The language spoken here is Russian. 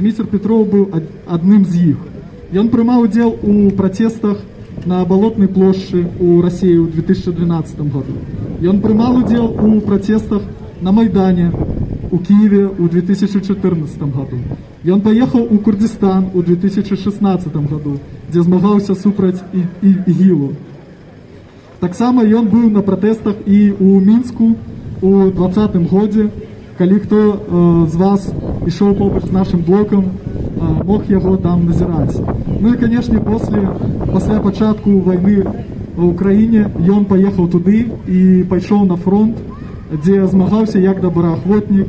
Зміцер Петров быў ад- адным з іх. Ён прымаў удзел у пратэстах на балотнай плошчы ў рассіі ў 2012 году. Ён прымаў удзел у пратэстах на майдане у Киеве ў 2014 году. Ён паехаў у Курдистан у 2016 году, дзе змагаўся супраць і, і, ігілу. Таксама ён быў на пратэстах і ў мінску у двадцатым годзе, калі хто э, з вас ішоў побач з нашым блокам, э, мог яго там назіраць. Ну і канешне после пасля пачатку вайны в Украіне ён паехаў туды і пайшоў на фронт, дзе змагаўся як добраахвотнік